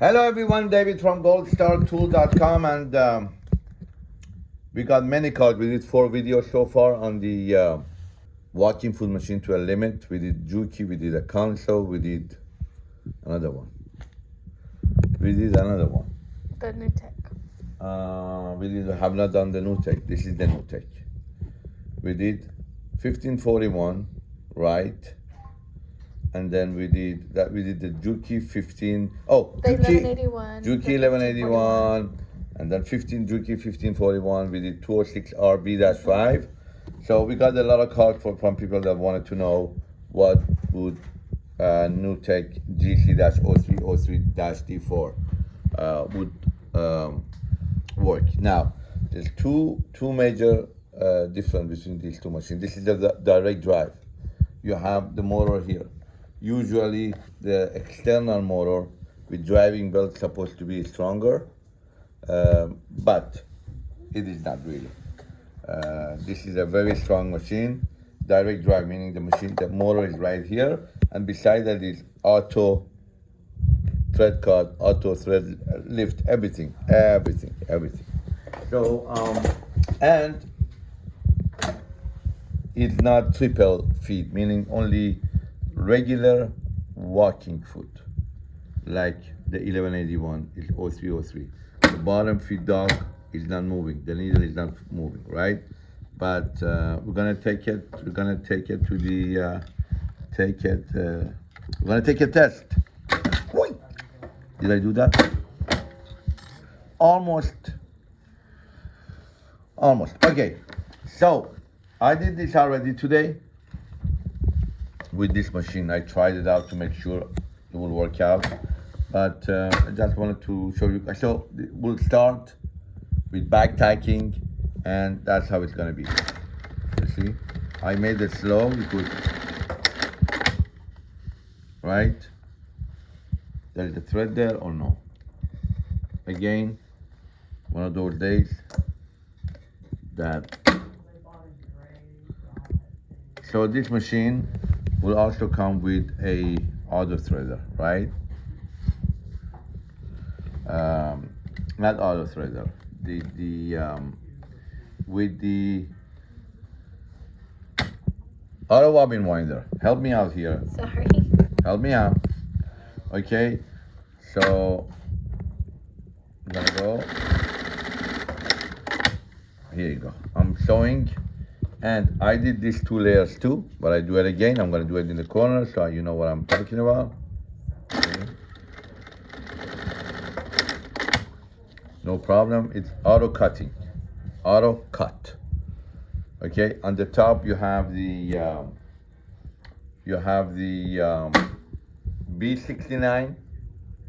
Hello everyone, David from goldstartool.com and um, we got many cards. We did four videos so far on the uh, walking foot machine to a limit. We did Juki, we did a Consew, we did another one. We did another one. The new tech. Uh, we did have not done the new tech. This is the new tech. We did 1541, right? And then we did that. We did the Juki 15. Oh, The Juki, 1181. Juki 1181, and then 15 Juki 1541. We did 206 RB 5. So we got a lot of calls for, from people that wanted to know what would uh, NewTek GC-0303-D4 uh, would um, work. Now, there's two two major uh, difference between these two machines. This is the, the direct drive. You have the motor here. Usually, the external motor with driving belt supposed to be stronger, um, but it is not really. Uh, this is a very strong machine. Direct drive, meaning the machine, the motor is right here, and beside that is auto thread cut, auto thread lift, everything, everything, everything. So, um, and it's not triple feed, meaning only regular walking foot, like the 1181 is 0303. The bottom feet dog is not moving, the needle is not moving, right? But uh, we're gonna take it, we're gonna take it to the, uh, take it, uh, we're gonna take a test. Did I do that? Almost. Almost. Okay. So I did this already today with this machine. I tried it out to make sure it will work out. But uh, I just wanted to show you. So we'll start with back tacking and that's how it's gonna be. You see? I made it slow because, right? There's a thread there or no? Again, one of those days that. So this machine will also come with a auto threader, right? Um, not auto threader, the the um, with the auto bobbin winder. Help me out here. Sorry. Help me out. Okay, so I'm gonna go. Here you go. I'm showing, and I did these two layers too, but I do it again. I'm gonna do it in the corner so you know what I'm talking about. Okay. No problem. It's auto cutting, auto cut. Okay, on the top you have the um, you have the um, B69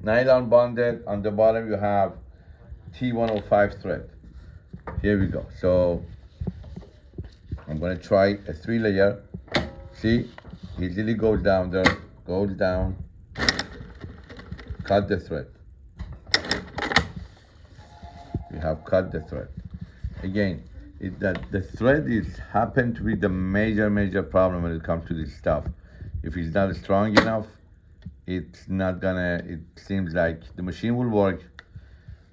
nylon bonded. On the bottom you have T105 thread. Here we go. So I'm gonna try a three layer. See, easily goes down there, goes down, cut the thread. We have cut the thread. Again, it, that the thread is happened to be the major, major problem when it comes to this stuff. If it's not strong enough, it's not gonna, it seems like the machine will work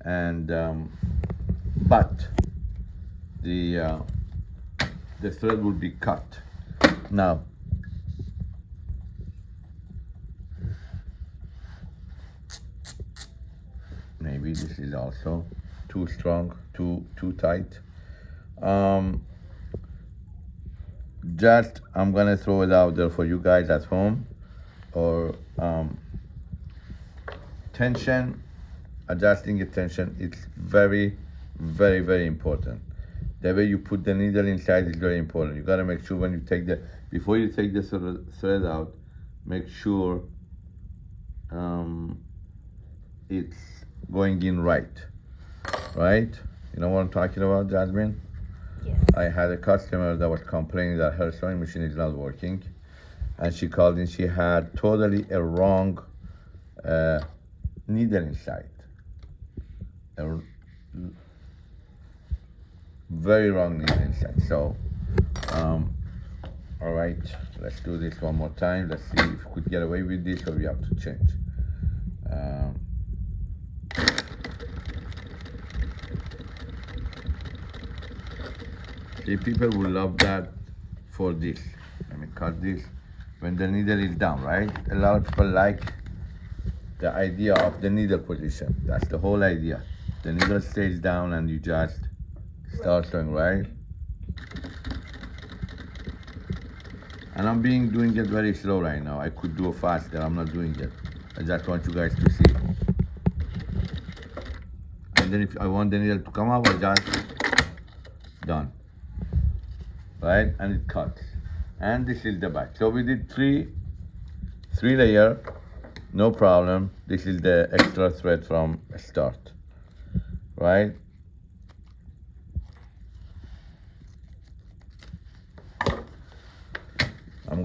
and, um, but the, uh, the thread will be cut. Now, maybe this is also too strong, too, too tight. Um, just, I'm gonna throw it out there for you guys at home or um, tension, adjusting the tension, it's very, very, very important. The way you put the needle inside is very important. You gotta make sure when you take the, before you take the thread out, make sure um, it's going in right, right? You know what I'm talking about, Jasmine? Yes. I had a customer that was complaining that her sewing machine is not working, and she called in. She had totally a wrong uh, needle inside, a very wrongly inside. So, um, all right, let's do this one more time. Let's see if we could get away with this or we have to change. Um, the people will love that for this. Let me cut this when the needle is down, right? A lot of people like the idea of the needle position. That's the whole idea. The needle stays down and you just start right? And I'm being doing it very slow right now. I could do it faster. I'm not doing it. I just want you guys to see. And then if I want the needle to come up, I just done. Right? And it cuts. And this is the back. So we did three three layer, no problem. This is the extra thread from start. Right?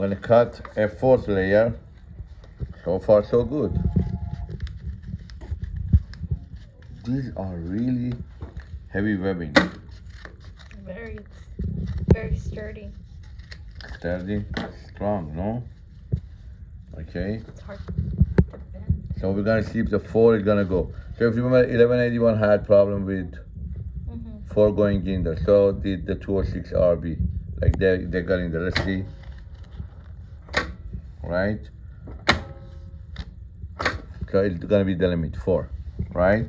Gonna cut a fourth layer. So far so good. These are really heavy webbing. Very, very sturdy. Sturdy, strong, no? Okay, It's hard to bend. so we're gonna see if the four is gonna go. So if you remember, 1181 had problem with hmm four going in there. So did the 206 RB. Like they they got in there. Let's see. Right? So it's gonna be the limit, four, right?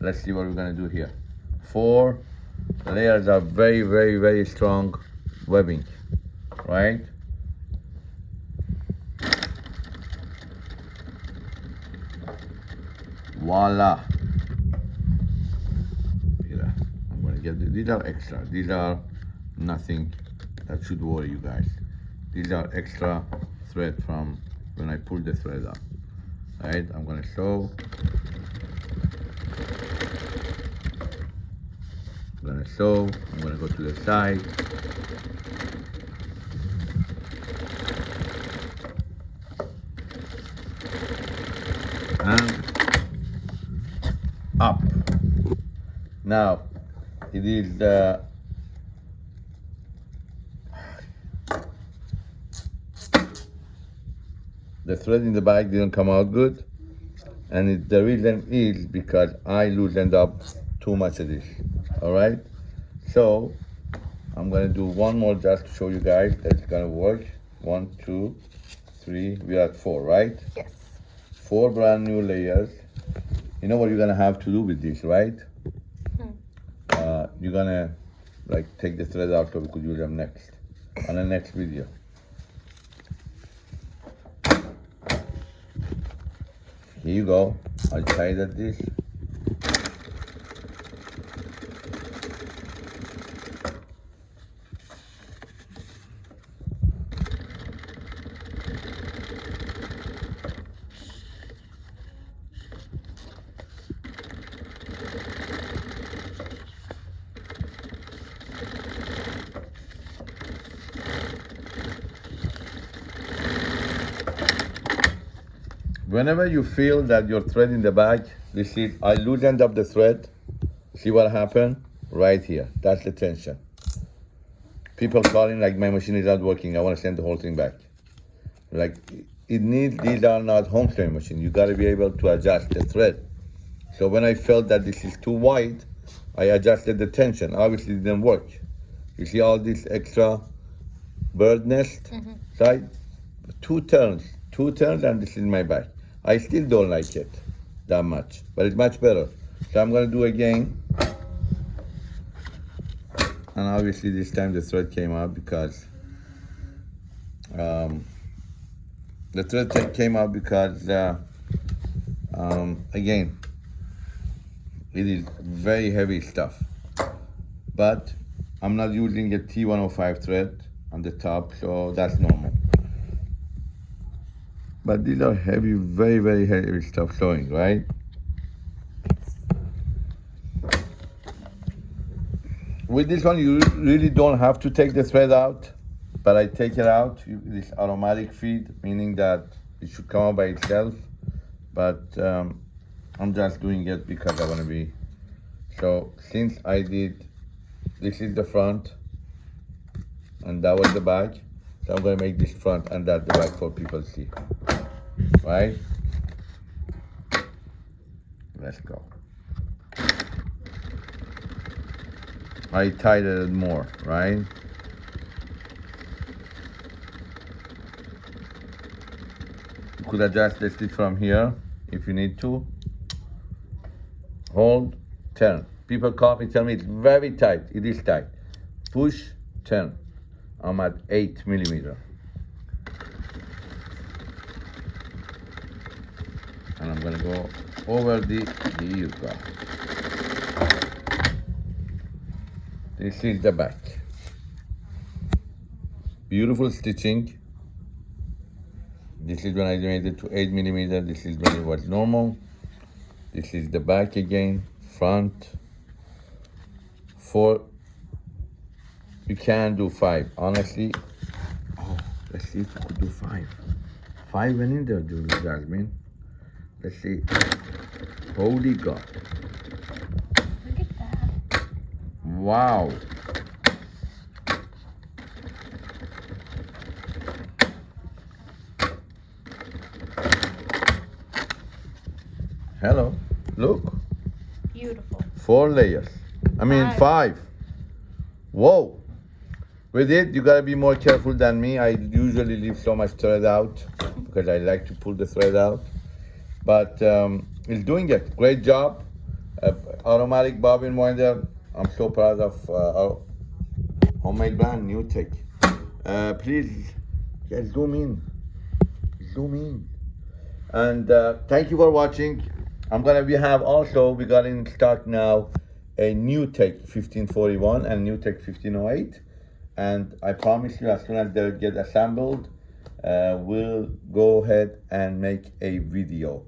Let's see what we're gonna do here. Four layers are very, very, very strong webbing, right? Voila. Here, I'm gonna get the, these are extra. These are nothing that should worry you guys. These are extra thread from when I pull the thread up. Right, I'm gonna sew. I'm gonna sew. I'm gonna go to the side. And up. Now, it is uh, the thread in the back didn't come out good, and it, the reason is because I loosened up too much of this. All right, so I'm gonna do one more just to show you guys that it's gonna work. One, two, three. We are at four, right? Yes. Four brand new layers. You know what you're gonna have to do with this, right? Hmm. Uh, you're gonna like take the thread out so we could use them next on the next video. You go. I'll try that this. Whenever you feel that your thread in the back, this is, I loosened up the thread. See what happened? Right here. That's the tension. People calling like my machine is not working. I want to send the whole thing back. Like it needs. These are not home sewing machine. You got to be able to adjust the thread. So when I felt that this is too wide, I adjusted the tension. Obviously, it didn't work. You see all this extra bird nest Mhm. side? Two turns, two turns, and this is my back. I still don't like it that much, but it's much better. So I'm gonna do again. And obviously this time the thread came out because um, the thread came out because uh, um, again it is very heavy stuff. But I'm not using a T105 thread on the top, so that's normal. But these are heavy, very, very heavy stuff sewing, right? With this one, you really don't have to take the thread out, but I take it out. This automatic feed, meaning that it should come out by itself. But um, I'm just doing it because I want to be. So since I did, this is the front, and that was the back. So I'm gonna make this front and that the back for people to see. Right? Let's go. I tighten it more, right? You could adjust the stitch from here if you need to. Hold, turn. People call me, tell me it's very tight. It is tight. Push, turn. I'm at eight millimeter. And I'm gonna go over the, the. This is the back. Beautiful stitching. This is when I made it to 8 millimeter. This is when it was normal. This is the back again, front. Four. You can do five. Honestly, oh, let's see if I could do five. Five went in there, Julie Jasmine. Let's see. Holy God. Look at that. Wow. Hello. Look. Beautiful. Four layers. I mean Five. five. Whoa. With it, you gotta be more careful than me. I usually leave so much thread out because I like to pull the thread out. But um, it's doing it. Great job. Uh, automatic bobbin winder. I'm so proud of uh, our homemade brand, New Tech. Uh, please, yeah, zoom in. Zoom in. And uh, thank you for watching. I'm gonna we have also we got in stock now a new Tech 1541 and new Tech 1508. And I promise you, as soon as they get assembled, uh, we'll go ahead and make a video